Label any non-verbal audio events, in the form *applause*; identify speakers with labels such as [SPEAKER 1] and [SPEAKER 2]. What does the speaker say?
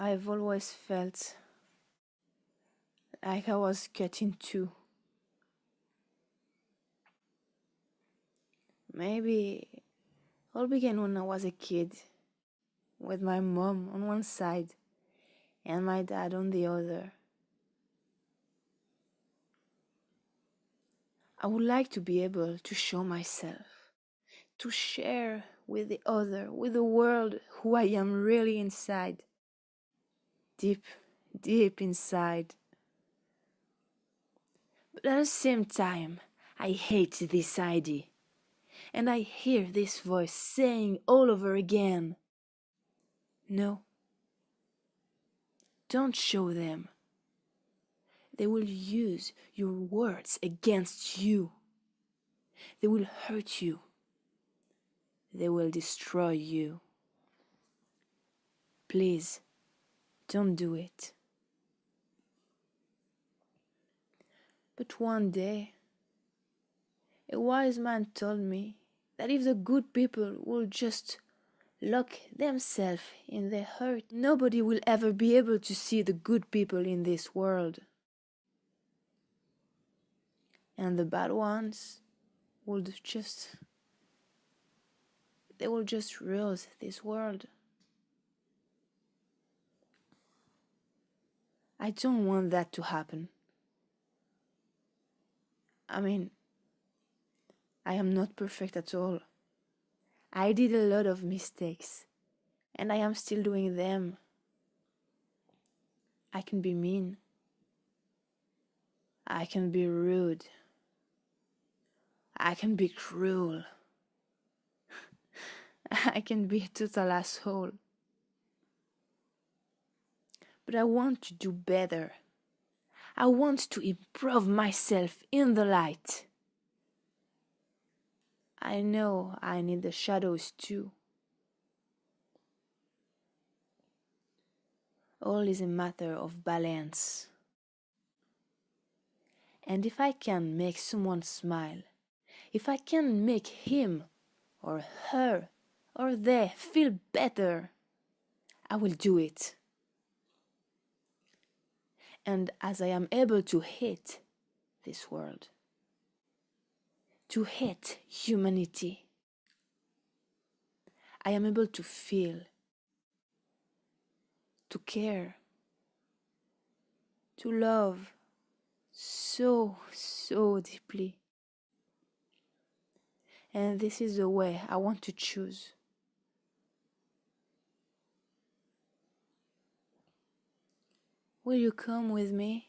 [SPEAKER 1] I've always felt like I was cut in two. Maybe all began when I was a kid, with my mom on one side and my dad on the other. I would like to be able to show myself, to share with the other, with the world, who I am really inside. Deep, deep inside. But at the same time, I hate this idea. And I hear this voice saying all over again No, don't show them. They will use your words against you. They will hurt you. They will destroy you. Please, don't do it. But one day, a wise man told me that if the good people would just lock themselves in their hurt, nobody will ever be able to see the good people in this world. And the bad ones would just they will just rule this world. I don't want that to happen. I mean, I am not perfect at all. I did a lot of mistakes, and I am still doing them. I can be mean. I can be rude. I can be cruel. *laughs* I can be a total asshole. But I want to do better. I want to improve myself in the light. I know I need the shadows too. All is a matter of balance. And if I can make someone smile, if I can make him or her or they feel better, I will do it. And as I am able to hate this world, to hate humanity, I am able to feel, to care, to love so, so deeply. And this is the way I want to choose. Will you come with me?